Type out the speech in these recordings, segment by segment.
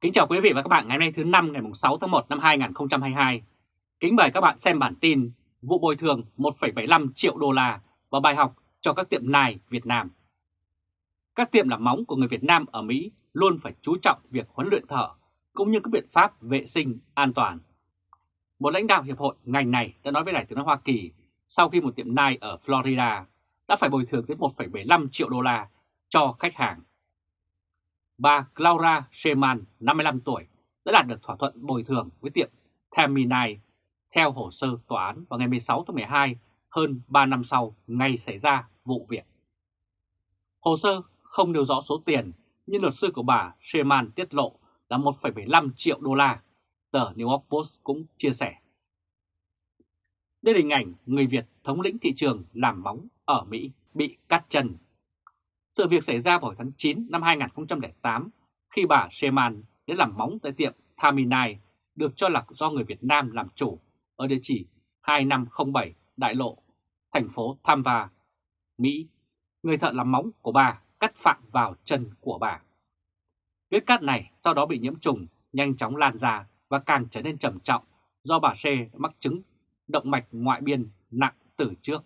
Kính chào quý vị và các bạn ngày hôm nay thứ năm ngày 6 tháng 1 năm 2022. Kính mời các bạn xem bản tin vụ bồi thường 1,75 triệu đô la và bài học cho các tiệm nài Việt Nam. Các tiệm làm móng của người Việt Nam ở Mỹ luôn phải chú trọng việc huấn luyện thợ cũng như các biện pháp vệ sinh an toàn. Một lãnh đạo hiệp hội ngành này đã nói với Đài tiếng nói Hoa Kỳ sau khi một tiệm nai ở Florida đã phải bồi thường tới 1,75 triệu đô la cho khách hàng bà Laura Sheman, 55 tuổi, đã đạt được thỏa thuận bồi thường với tiệm Terminai theo hồ sơ tòa án vào ngày 16 tháng 12, hơn 3 năm sau ngày xảy ra vụ việc. Hồ sơ không nêu rõ số tiền, nhưng luật sư của bà Sheman tiết lộ là 1,75 triệu đô la, tờ New York Post cũng chia sẻ. Đây là hình ảnh người Việt thống lĩnh thị trường làm móng ở Mỹ bị cắt chân sự việc xảy ra vào tháng 9 năm 2008 khi bà Sheman đến làm móng tại tiệm Taminai được cho là do người Việt Nam làm chủ ở địa chỉ 2507 Đại Lộ, thành phố Tampa, Mỹ. Người thợ làm móng của bà cắt phạm vào chân của bà. Vết cắt này sau đó bị nhiễm trùng, nhanh chóng lan ra và càng trở nên trầm trọng do bà Xê mắc chứng động mạch ngoại biên nặng từ trước.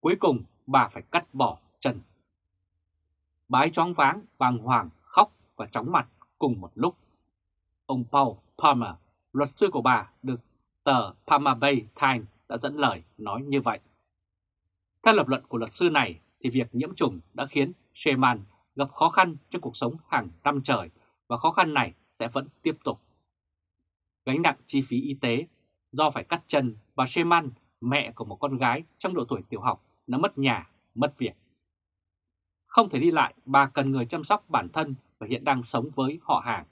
Cuối cùng bà phải cắt bỏ chân. Bái choáng váng, bàng hoàng, khóc và chóng mặt cùng một lúc. Ông Paul Palmer, luật sư của bà, được tờ Palmer Bay Times đã dẫn lời nói như vậy. Theo lập luận của luật sư này thì việc nhiễm trùng đã khiến Sherman gặp khó khăn trong cuộc sống hàng năm trời và khó khăn này sẽ vẫn tiếp tục. Gánh nặng chi phí y tế do phải cắt chân bà Sherman mẹ của một con gái trong độ tuổi tiểu học, đã mất nhà, mất việc không thể đi lại, bà cần người chăm sóc bản thân và hiện đang sống với họ hàng.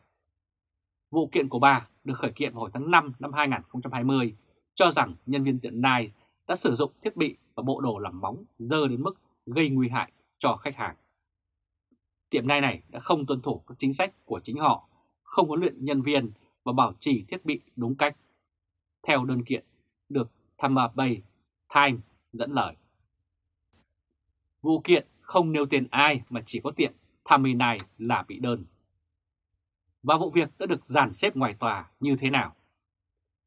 Vụ kiện của bà được khởi kiện hồi tháng 5 năm 2020 cho rằng nhân viên tiệm Nai đã sử dụng thiết bị và bộ đồ làm móng dơ đến mức gây nguy hại cho khách hàng. Tiệm Nai này đã không tuân thủ các chính sách của chính họ, không huấn luyện nhân viên và bảo trì thiết bị đúng cách. Theo đơn kiện được Tampa Bay Times dẫn lời. Vụ kiện không nêu tên ai mà chỉ có tiệm này là bị đơn. Và vụ việc đã được dàn xếp ngoài tòa như thế nào?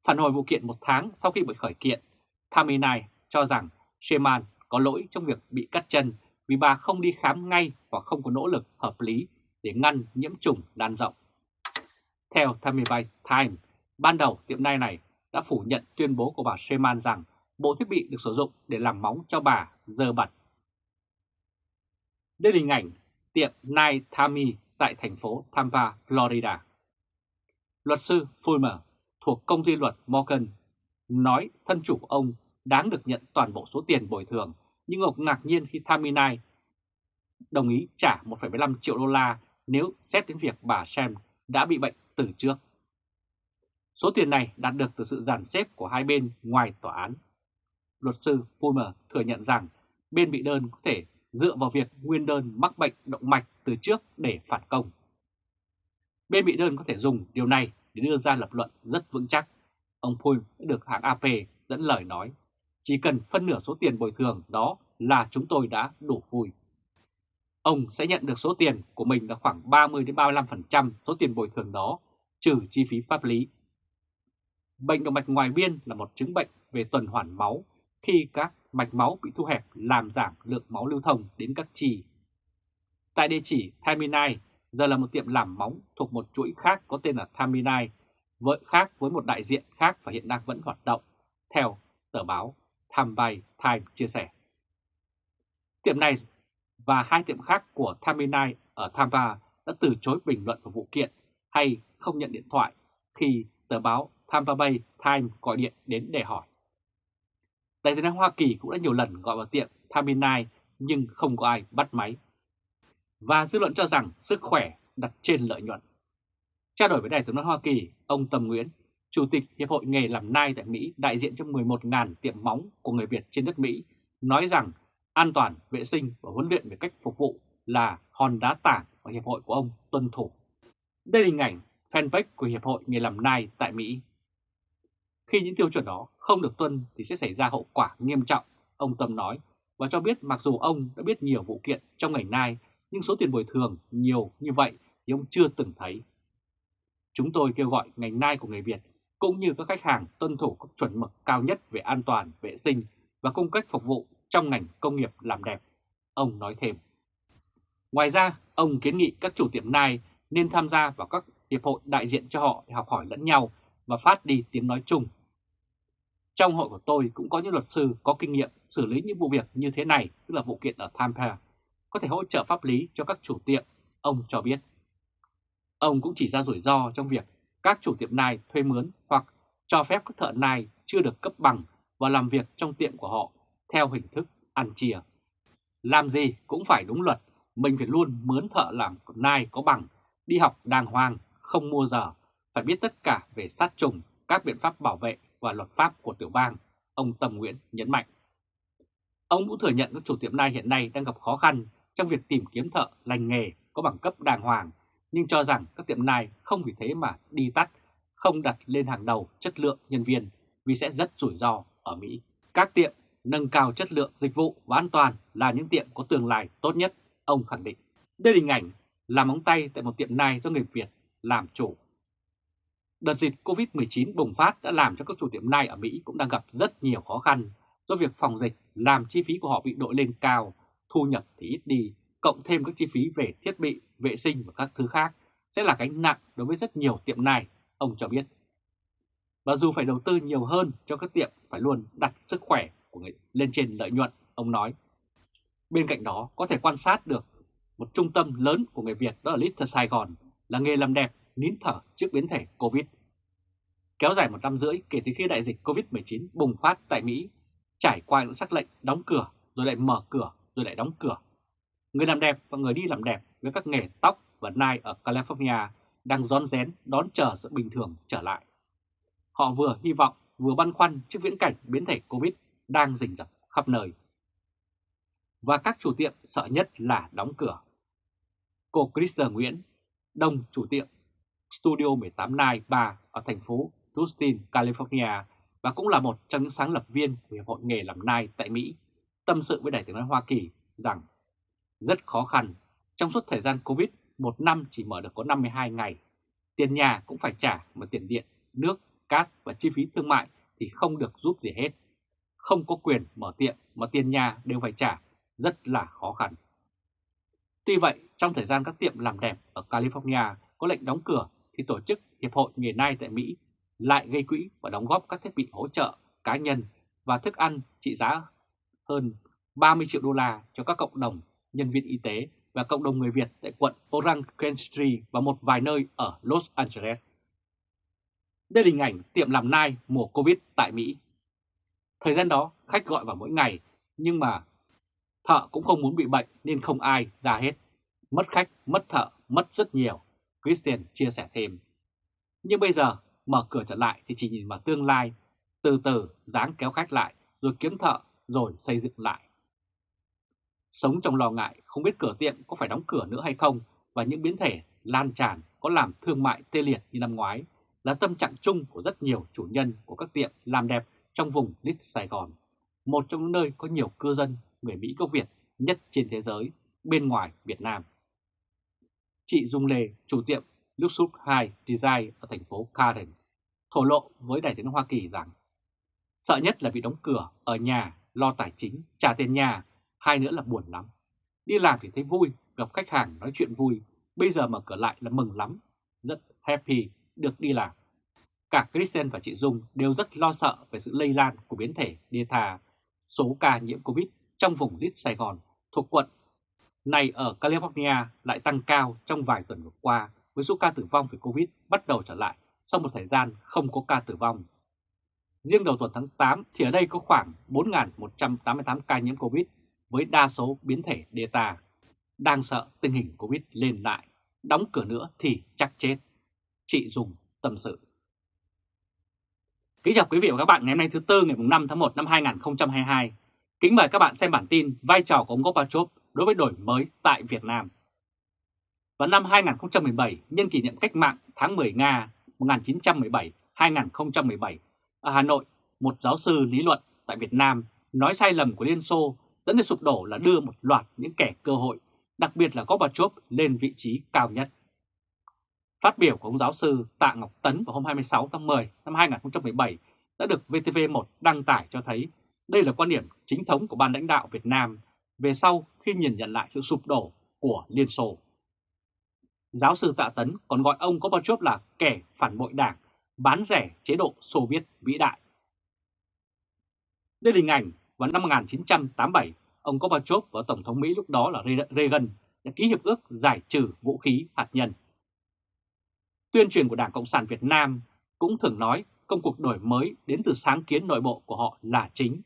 Phản hồi vụ kiện một tháng sau khi bị khởi kiện, Taminai cho rằng Sheman có lỗi trong việc bị cắt chân vì bà không đi khám ngay và không có nỗ lực hợp lý để ngăn nhiễm trùng lan rộng. Theo Taminai Time, ban đầu tiệm nai này đã phủ nhận tuyên bố của bà Sheman rằng bộ thiết bị được sử dụng để làm móng cho bà dơ bẩn đây là hình ảnh tiệm Night Thami tại thành phố Tampa, Florida. Luật sư Fulmer thuộc công ty luật Morgan nói thân chủ của ông đáng được nhận toàn bộ số tiền bồi thường, nhưng ông ngạc nhiên khi Thami Night đồng ý trả 1,75 triệu đô la nếu xét đến việc bà Sam đã bị bệnh từ trước. Số tiền này đạt được từ sự giàn xếp của hai bên ngoài tòa án. Luật sư Fulmer thừa nhận rằng bên bị đơn có thể dựa vào việc nguyên đơn mắc bệnh động mạch từ trước để phản công. Bên bị đơn có thể dùng điều này để đưa ra lập luận rất vững chắc. Ông Pui đã được hãng AP dẫn lời nói, chỉ cần phân nửa số tiền bồi thường đó là chúng tôi đã đủ vui. Ông sẽ nhận được số tiền của mình là khoảng 30-35% số tiền bồi thường đó, trừ chi phí pháp lý. Bệnh động mạch ngoài biên là một chứng bệnh về tuần hoàn máu khi các mạch máu bị thu hẹp làm giảm lượng máu lưu thông đến các chi. Tại địa chỉ Thaminai, giờ là một tiệm làm móng thuộc một chuỗi khác có tên là Thaminai, với khác với một đại diện khác và hiện đang vẫn hoạt động, theo tờ báo Thambay Times chia sẻ. Tiệm này và hai tiệm khác của Thaminai ở Tampa đã từ chối bình luận vào vụ kiện hay không nhận điện thoại khi tờ báo Tampa Bay Times gọi điện đến để hỏi. Đại diện Hoa Kỳ cũng đã nhiều lần gọi vào tiệm Taminai nhưng không có ai bắt máy. Và dư luận cho rằng sức khỏe đặt trên lợi nhuận. Trao đổi với Đại tướng Hoa Kỳ, ông Tầm Nguyễn, Chủ tịch Hiệp hội nghề làm nai tại Mỹ đại diện cho 11.000 tiệm móng của người Việt trên đất Mỹ, nói rằng an toàn, vệ sinh và huấn luyện về cách phục vụ là hòn đá tảng mà Hiệp hội của ông tuân thủ. Đây là hình ảnh fanpage của Hiệp hội nghề làm nai tại Mỹ. Khi những tiêu chuẩn đó không được tuân thì sẽ xảy ra hậu quả nghiêm trọng, ông Tâm nói, và cho biết mặc dù ông đã biết nhiều vụ kiện trong ngành nai, nhưng số tiền bồi thường nhiều như vậy thì ông chưa từng thấy. Chúng tôi kêu gọi ngành nai của người Việt cũng như các khách hàng tuân thủ các chuẩn mực cao nhất về an toàn, vệ sinh và cung cách phục vụ trong ngành công nghiệp làm đẹp. Ông nói thêm. Ngoài ra, ông kiến nghị các chủ tiệm nai nên tham gia vào các hiệp hội đại diện cho họ để học hỏi lẫn nhau và phát đi tiếng nói chung. Trong hội của tôi cũng có những luật sư có kinh nghiệm xử lý những vụ việc như thế này, tức là vụ kiện ở Tampa, có thể hỗ trợ pháp lý cho các chủ tiệm, ông cho biết. Ông cũng chỉ ra rủi ro trong việc các chủ tiệm nai thuê mướn hoặc cho phép các thợ nai chưa được cấp bằng và làm việc trong tiệm của họ theo hình thức ăn chia. Làm gì cũng phải đúng luật, mình phải luôn mướn thợ làm nai có bằng, đi học đàng hoàng, không mua giờ, phải biết tất cả về sát trùng, các biện pháp bảo vệ và luật pháp của tiểu bang, ông Tâm Nguyễn nhấn mạnh. Ông cũng thừa nhận các chủ tiệm nai hiện nay đang gặp khó khăn trong việc tìm kiếm thợ lành nghề có bằng cấp đàng hoàng, nhưng cho rằng các tiệm nai không vì thế mà đi tắt, không đặt lên hàng đầu chất lượng nhân viên vì sẽ rất rủi ro ở Mỹ. Các tiệm nâng cao chất lượng dịch vụ và an toàn là những tiệm có tương lai tốt nhất, ông khẳng định. Đây là hình ảnh làm móng tay tại một tiệm nai do người Việt làm chủ. Đợt dịch COVID-19 bùng phát đã làm cho các chủ tiệm nai ở Mỹ cũng đang gặp rất nhiều khó khăn do việc phòng dịch làm chi phí của họ bị đội lên cao, thu nhập thì ít đi, cộng thêm các chi phí về thiết bị, vệ sinh và các thứ khác sẽ là gánh nặng đối với rất nhiều tiệm này, ông cho biết. Và dù phải đầu tư nhiều hơn cho các tiệm phải luôn đặt sức khỏe của người lên trên lợi nhuận, ông nói. Bên cạnh đó có thể quan sát được một trung tâm lớn của người Việt đó là Little Sài Gòn là nghề làm đẹp nín thở trước biến thể Covid. Kéo dài một năm rưỡi kể từ khi đại dịch Covid-19 bùng phát tại Mỹ, trải qua những sắc lệnh đóng cửa rồi lại mở cửa rồi lại đóng cửa. Người làm đẹp và người đi làm đẹp với các nghề tóc và nai ở California đang rón rén đón chờ sự bình thường trở lại. Họ vừa hy vọng vừa băn khoăn trước viễn cảnh biến thể Covid đang rình rập khắp nơi. Và các chủ tiệm sợ nhất là đóng cửa. Cô Christer Nguyễn, đông chủ tiệm Studio 18 Night Bar ở thành phố Tustin, California và cũng là một trong những sáng lập viên của Hiệp hội nghề làm nai tại Mỹ, tâm sự với Đại tiếng nói Hoa Kỳ rằng rất khó khăn. Trong suốt thời gian Covid, một năm chỉ mở được có 52 ngày. Tiền nhà cũng phải trả mà tiền điện, nước, gas và chi phí thương mại thì không được giúp gì hết. Không có quyền mở tiệm mà tiền nhà đều phải trả, rất là khó khăn. Tuy vậy, trong thời gian các tiệm làm đẹp ở California có lệnh đóng cửa thì tổ chức Hiệp hội Nghề Nai tại Mỹ lại gây quỹ và đóng góp các thiết bị hỗ trợ cá nhân và thức ăn trị giá hơn 30 triệu đô la cho các cộng đồng nhân viên y tế và cộng đồng người Việt tại quận Orange County và một vài nơi ở Los Angeles. Đây là hình ảnh tiệm làm nai mùa Covid tại Mỹ. Thời gian đó khách gọi vào mỗi ngày nhưng mà thợ cũng không muốn bị bệnh nên không ai ra hết. Mất khách, mất thợ, mất rất nhiều. Christian chia sẻ thêm. Nhưng bây giờ mở cửa trở lại thì chỉ nhìn vào tương lai, từ từ dáng kéo khách lại, rồi kiếm thợ, rồi xây dựng lại. Sống trong lo ngại không biết cửa tiệm có phải đóng cửa nữa hay không và những biến thể lan tràn có làm thương mại tê liệt như năm ngoái là tâm trạng chung của rất nhiều chủ nhân của các tiệm làm đẹp trong vùng Lít Sài Gòn, một trong những nơi có nhiều cư dân người Mỹ gốc Việt nhất trên thế giới bên ngoài Việt Nam. Chị Dung Lê, chủ tiệm Luxus 2 Design ở thành phố Karen, thổ lộ với đại tiếng Hoa Kỳ rằng sợ nhất là bị đóng cửa ở nhà, lo tài chính, trả tiền nhà, hai nữa là buồn lắm. Đi làm thì thấy vui, gặp khách hàng nói chuyện vui, bây giờ mở cửa lại là mừng lắm, rất happy được đi làm. Cả Christian và chị Dung đều rất lo sợ về sự lây lan của biến thể Delta, số ca nhiễm Covid trong vùng Lít Sài Gòn thuộc quận này ở California lại tăng cao trong vài tuần vừa qua với số ca tử vong vì Covid bắt đầu trở lại sau một thời gian không có ca tử vong. Riêng đầu tuần tháng 8 thì ở đây có khoảng 4.188 ca nhiễm Covid với đa số biến thể Delta. Đang sợ tình hình Covid lên lại, đóng cửa nữa thì chắc chết. Chị dùng tâm sự. Kính chào quý vị và các bạn ngày hôm nay thứ Tư ngày 5 tháng 1 năm 2022. Kính mời các bạn xem bản tin vai trò của ông Gorbachev đối với đổi mới tại Việt Nam. Vào năm 2017, nhân kỷ niệm cách mạng tháng 10 Nga 1917-2017, ở Hà Nội, một giáo sư lý luận tại Việt Nam nói sai lầm của Liên Xô dẫn đến sụp đổ là đưa một loạt những kẻ cơ hội, đặc biệt là Gorbachev lên vị trí cao nhất. Phát biểu của ông giáo sư Tạ Ngọc Tấn vào hôm 26 tháng 10 năm 2017 đã được VTV1 đăng tải cho thấy đây là quan điểm chính thống của ban lãnh đạo Việt Nam về sau khi nhìn nhận lại sự sụp đổ của Liên Xô. Giáo sư Tạ Tấn còn gọi ông Gorbachev là kẻ phản bội đảng, bán rẻ chế độ Xô Viết vĩ đại. Đây là hình ảnh vào năm 1987, ông Gorbachev và Tổng thống Mỹ lúc đó là Reagan đã ký hiệp ước giải trừ vũ khí hạt nhân. Tuyên truyền của Đảng Cộng sản Việt Nam cũng thường nói công cuộc đổi mới đến từ sáng kiến nội bộ của họ là chính.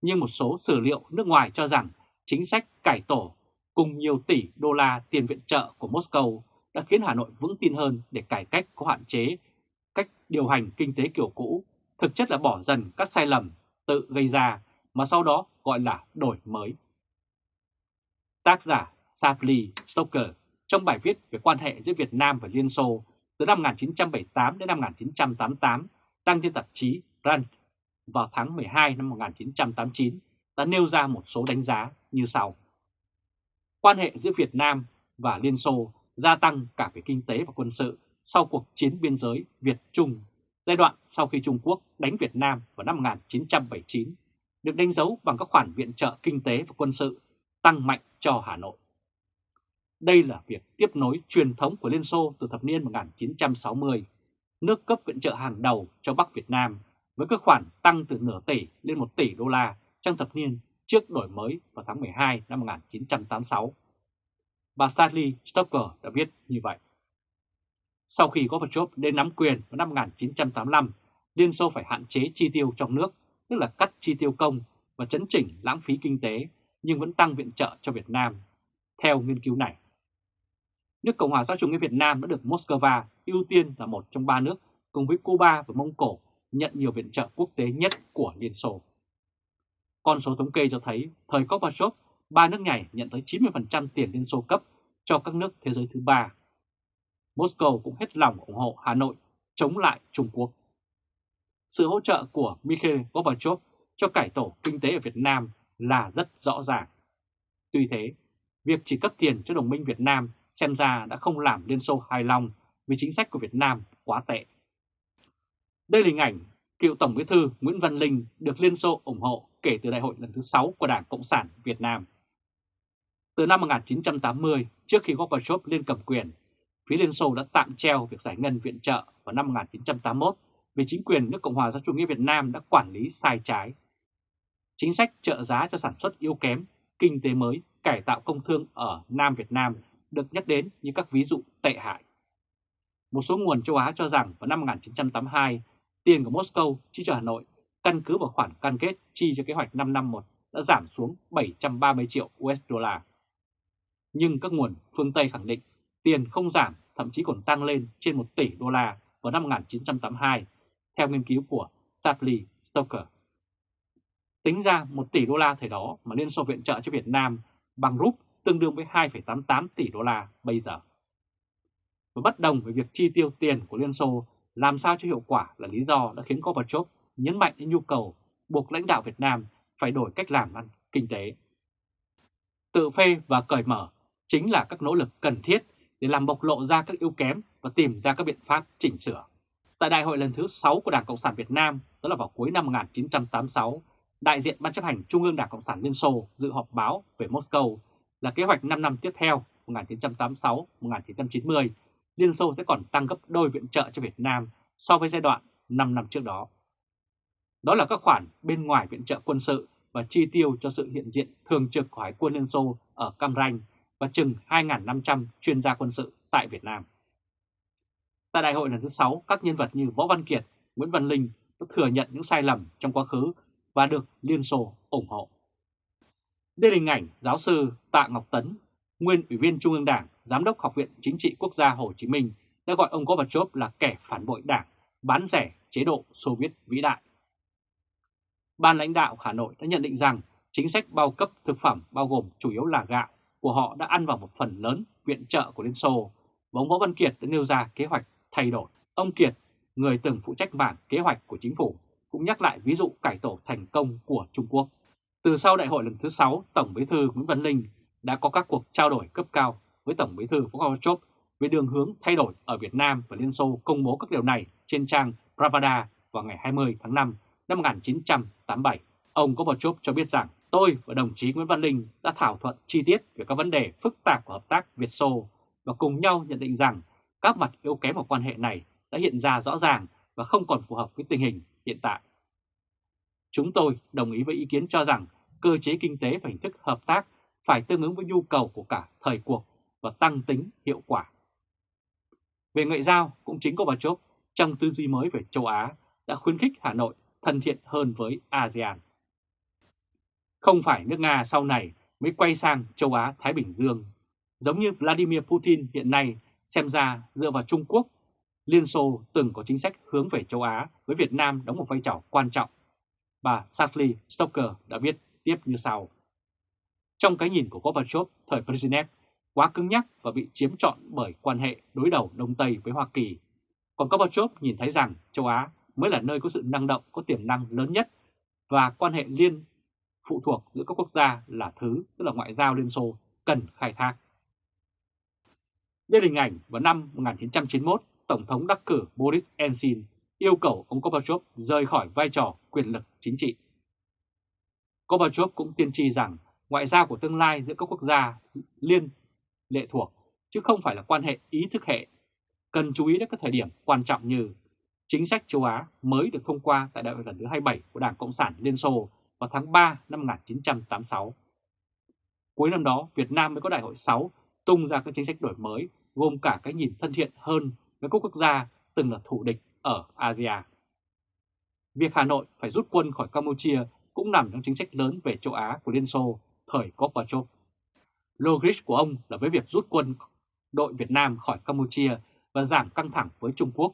Nhưng một số sử liệu nước ngoài cho rằng chính sách cải tổ cùng nhiều tỷ đô la tiền viện trợ của Moscow đã khiến Hà Nội vững tin hơn để cải cách có hạn chế cách điều hành kinh tế kiểu cũ, thực chất là bỏ dần các sai lầm tự gây ra mà sau đó gọi là đổi mới. Tác giả Savli Stoker trong bài viết về quan hệ giữa Việt Nam và Liên Xô từ năm 1978 đến năm 1988 đăng trên tạp chí Rand vào tháng 12 năm 1989 đã nêu ra một số đánh giá như sau. Quan hệ giữa Việt Nam và Liên Xô gia tăng cả về kinh tế và quân sự sau cuộc chiến biên giới Việt-Trung, giai đoạn sau khi Trung Quốc đánh Việt Nam vào năm 1979, được đánh dấu bằng các khoản viện trợ kinh tế và quân sự tăng mạnh cho Hà Nội. Đây là việc tiếp nối truyền thống của Liên Xô từ thập niên 1960, nước cấp viện trợ hàng đầu cho Bắc Việt Nam với các khoản tăng từ nửa tỷ lên 1 tỷ đô la trong thập niên trước đổi mới vào tháng 12 năm 1986. Bà Stanley Stoker đã viết như vậy. Sau khi Gorbachev đến nắm quyền vào năm 1985, Liên Xô phải hạn chế chi tiêu trong nước, tức là cắt chi tiêu công và chấn chỉnh lãng phí kinh tế, nhưng vẫn tăng viện trợ cho Việt Nam. Theo nghiên cứu này, nước Cộng hòa xã chủ nghĩa Việt Nam đã được Moscow ưu tiên là một trong ba nước cùng với Cuba và Mông Cổ nhận nhiều viện trợ quốc tế nhất của Liên Xô. Con số thống kê cho thấy thời Gorbachev, ba nước này nhận tới 90% tiền Liên Xô cấp cho các nước thế giới thứ ba. Moscow cũng hết lòng ủng hộ Hà Nội chống lại Trung Quốc. Sự hỗ trợ của Mikhail Gorbachev cho cải tổ kinh tế ở Việt Nam là rất rõ ràng. Tuy thế, việc chỉ cấp tiền cho đồng minh Việt Nam xem ra đã không làm Liên Xô hài lòng vì chính sách của Việt Nam quá tệ. Đây là hình ảnh cựu Tổng bí thư Nguyễn Văn Linh được Liên Xô ủng hộ kể từ đại hội lần thứ 6 của Đảng Cộng sản Việt Nam. Từ năm 1980, trước khi Gorbachev lên cầm quyền, phía Liên Xô đã tạm treo việc giải ngân viện trợ vào năm 1981 vì chính quyền nước Cộng hòa xã chủ nghĩa Việt Nam đã quản lý sai trái. Chính sách trợ giá cho sản xuất yếu kém, kinh tế mới, cải tạo công thương ở Nam Việt Nam được nhắc đến như các ví dụ tệ hại. Một số nguồn châu Á cho rằng vào năm 1982, tiền của Moscow chi cho Hà Nội căn cứ vào khoản cam kết chi cho kế hoạch 5 năm một đã giảm xuống 730 triệu USD. Nhưng các nguồn phương Tây khẳng định tiền không giảm, thậm chí còn tăng lên trên 1 tỷ đô la vào năm 1982, theo nghiên cứu của Chapley Stoker. Tính ra 1 tỷ đô la thời đó mà Liên Xô viện trợ cho Việt Nam bằng rúp tương đương với 2,88 tỷ đô la bây giờ. Và bất đồng với việc chi tiêu tiền của Liên Xô làm sao cho hiệu quả là lý do đã khiến Gorbachev nhấn mạnh đến nhu cầu buộc lãnh đạo Việt Nam phải đổi cách làm ăn kinh tế. Tự phê và cởi mở chính là các nỗ lực cần thiết để làm bộc lộ ra các yếu kém và tìm ra các biện pháp chỉnh sửa. Tại đại hội lần thứ 6 của Đảng Cộng sản Việt Nam, đó là vào cuối năm 1986, đại diện Ban chấp hành Trung ương Đảng Cộng sản Liên Xô dự họp báo về Moscow là kế hoạch 5 năm tiếp theo 1986-1990, Liên Xô sẽ còn tăng gấp đôi viện trợ cho Việt Nam so với giai đoạn 5 năm trước đó. Đó là các khoản bên ngoài viện trợ quân sự và chi tiêu cho sự hiện diện thường trực của Hải quân Liên Xô ở Cam Ranh và chừng 2.500 chuyên gia quân sự tại Việt Nam. Tại đại hội lần thứ 6, các nhân vật như Võ Văn Kiệt, Nguyễn Văn Linh đã thừa nhận những sai lầm trong quá khứ và được Liên Xô ủng hộ. Đây là hình ảnh giáo sư Tạ Ngọc Tấn, nguyên Ủy viên Trung ương Đảng, Giám đốc Học viện Chính trị Quốc gia Hồ Chí Minh đã gọi ông Gorbachev là kẻ phản bội đảng, bán rẻ chế độ Xô Viết vĩ đại. Ban lãnh đạo Hà Nội đã nhận định rằng chính sách bao cấp thực phẩm bao gồm chủ yếu là gạo của họ đã ăn vào một phần lớn viện trợ của Liên Xô và ông Võ Văn Kiệt đã nêu ra kế hoạch thay đổi. Ông Kiệt, người từng phụ trách mảng kế hoạch của chính phủ, cũng nhắc lại ví dụ cải tổ thành công của Trung Quốc. Từ sau đại hội lần thứ 6, Tổng bí thư Nguyễn Văn Linh đã có các cuộc trao đổi cấp cao với Tổng bí thư Gorbachev về đường hướng thay đổi ở Việt Nam và Liên Xô công bố các điều này trên trang Pravda vào ngày 20 tháng 5 năm 1987. Ông Gorbachev cho biết rằng, tôi và đồng chí Nguyễn Văn Linh đã thảo thuận chi tiết về các vấn đề phức tạp của hợp tác Việt-Xô và cùng nhau nhận định rằng các mặt yếu kém của quan hệ này đã hiện ra rõ ràng và không còn phù hợp với tình hình hiện tại. Chúng tôi đồng ý với ý kiến cho rằng cơ chế kinh tế và hình thức hợp tác phải tương ứng với nhu cầu của cả thời cuộc và tăng tính hiệu quả. Về ngoại giao, cũng chính Gorbachev trong tư duy mới về châu Á đã khuyến khích Hà Nội thân thiện hơn với ASEAN. Không phải nước Nga sau này mới quay sang châu Á-Thái Bình Dương, giống như Vladimir Putin hiện nay xem ra dựa vào Trung Quốc, Liên Xô từng có chính sách hướng về châu Á với Việt Nam đóng một vai trò quan trọng. Bà Sadly Stoker đã viết tiếp như sau. Trong cái nhìn của Gorbachev thời Brezhnev, quá cứng nhắc và bị chiếm trọn bởi quan hệ đối đầu Đông Tây với Hoa Kỳ. Còn Gorbachev nhìn thấy rằng châu Á mới là nơi có sự năng động, có tiềm năng lớn nhất và quan hệ liên phụ thuộc giữa các quốc gia là thứ, tức là ngoại giao Liên Xô, cần khai thác. Đây là hình ảnh vào năm 1991, Tổng thống đắc cử Boris Yeltsin yêu cầu ông Gorbachev rời khỏi vai trò quyền lực chính trị. Gorbachev cũng tiên tri rằng ngoại giao của tương lai giữa các quốc gia liên lệ thuộc, chứ không phải là quan hệ ý thức hệ. Cần chú ý đến các thời điểm quan trọng như chính sách châu Á mới được thông qua tại đại hội lần thứ 27 của Đảng Cộng sản Liên Xô vào tháng 3 năm 1986. Cuối năm đó, Việt Nam mới có đại hội 6 tung ra các chính sách đổi mới gồm cả cái nhìn thân thiện hơn với các quốc gia từng là thủ địch ở Asia. Việc Hà Nội phải rút quân khỏi Campuchia cũng nằm trong chính sách lớn về châu Á của Liên Xô thời Gorbachev. Logic của ông là với việc rút quân đội Việt Nam khỏi Campuchia và giảm căng thẳng với Trung Quốc,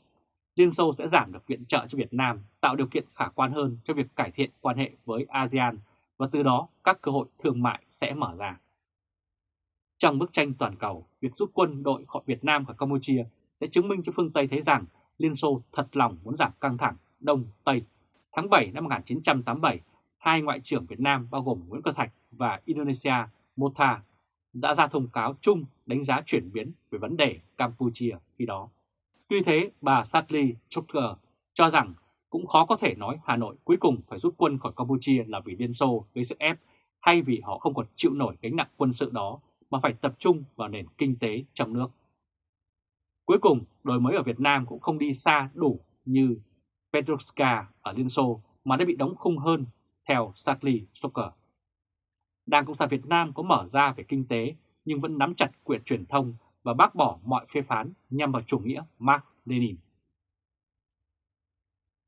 Liên Xô sẽ giảm được viện trợ cho Việt Nam, tạo điều kiện khả quan hơn cho việc cải thiện quan hệ với ASEAN và từ đó các cơ hội thương mại sẽ mở ra. Trong bức tranh toàn cầu, việc rút quân đội khỏi Việt Nam khỏi Campuchia sẽ chứng minh cho phương Tây thấy rằng Liên Xô thật lòng muốn giảm căng thẳng Đông Tây. Tháng 7 năm 1987, hai ngoại trưởng Việt Nam bao gồm Nguyễn Cơ Thạch và Indonesia Mota đã ra thông cáo chung đánh giá chuyển biến về vấn đề Campuchia khi đó. Tuy thế, bà Sadly Chokher cho rằng cũng khó có thể nói Hà Nội cuối cùng phải rút quân khỏi Campuchia là vì Liên Xô gây sức ép hay vì họ không còn chịu nổi gánh nặng quân sự đó mà phải tập trung vào nền kinh tế trong nước. Cuối cùng, đổi mới ở Việt Nam cũng không đi xa đủ như Petrovska ở Liên Xô mà đã bị đóng khung hơn, theo Sadly Stoker. Đảng Cộng sản Việt Nam có mở ra về kinh tế nhưng vẫn nắm chặt quyền truyền thông và bác bỏ mọi phê phán nhằm vào chủ nghĩa Marx Lenin.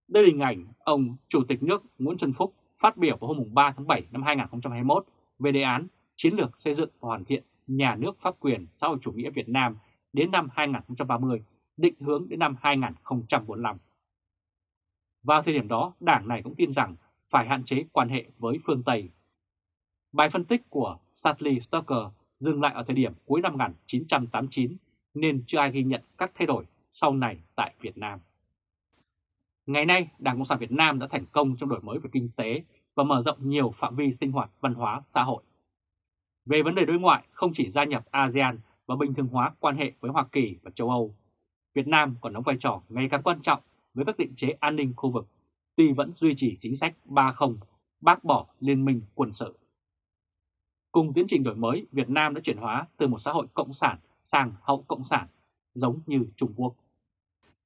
Đây là hình ảnh ông Chủ tịch nước Nguyễn Xuân Phúc phát biểu vào hôm 3 tháng 7 năm 2021 về đề án chiến lược xây dựng và hoàn thiện nhà nước pháp quyền xã hội chủ nghĩa Việt Nam đến năm 2030, định hướng đến năm 2045. Vào thời điểm đó, đảng này cũng tin rằng phải hạn chế quan hệ với phương Tây. Bài phân tích của Sadly Stoker dừng lại ở thời điểm cuối năm 1989 nên chưa ai ghi nhận các thay đổi sau này tại Việt Nam. Ngày nay, Đảng Cộng sản Việt Nam đã thành công trong đổi mới về kinh tế và mở rộng nhiều phạm vi sinh hoạt văn hóa xã hội. Về vấn đề đối ngoại, không chỉ gia nhập ASEAN và bình thường hóa quan hệ với Hoa Kỳ và châu Âu, Việt Nam còn đóng vai trò ngày càng quan trọng với các định chế an ninh khu vực, tuy vẫn duy trì chính sách 3-0, bác bỏ liên minh quân sự. Cùng tiến trình đổi mới, Việt Nam đã chuyển hóa từ một xã hội cộng sản sang hậu cộng sản, giống như Trung Quốc.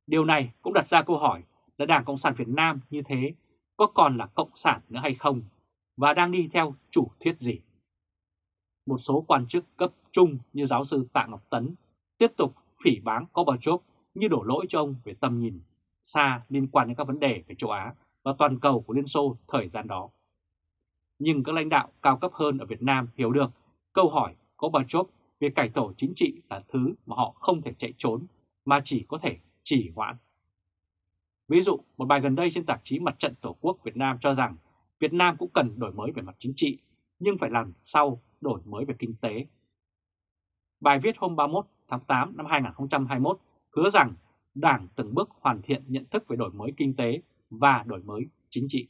Điều này cũng đặt ra câu hỏi là Đảng Cộng sản Việt Nam như thế có còn là cộng sản nữa hay không và đang đi theo chủ thuyết gì? Một số quan chức cấp trung như giáo sư Tạ Ngọc Tấn tiếp tục phỉ báng Gorbachev như đổ lỗi cho ông về tầm nhìn xa liên quan đến các vấn đề về châu Á và toàn cầu của Liên Xô thời gian đó nhưng các lãnh đạo cao cấp hơn ở Việt Nam hiểu được câu hỏi có Chốt về cải tổ chính trị là thứ mà họ không thể chạy trốn mà chỉ có thể chỉ hoãn. Ví dụ, một bài gần đây trên tạp chí Mặt trận Tổ quốc Việt Nam cho rằng Việt Nam cũng cần đổi mới về mặt chính trị, nhưng phải làm sau đổi mới về kinh tế. Bài viết hôm 31 tháng 8 năm 2021 hứa rằng Đảng từng bước hoàn thiện nhận thức về đổi mới kinh tế và đổi mới chính trị.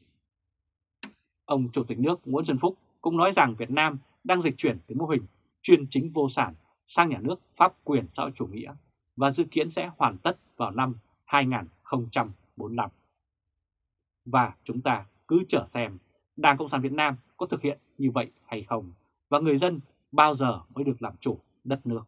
Ông Chủ tịch nước Nguyễn Xuân Phúc cũng nói rằng Việt Nam đang dịch chuyển từ mô hình chuyên chính vô sản sang nhà nước pháp quyền xã hội chủ nghĩa và dự kiến sẽ hoàn tất vào năm 2045. Và chúng ta cứ chờ xem Đảng Cộng sản Việt Nam có thực hiện như vậy hay không và người dân bao giờ mới được làm chủ đất nước.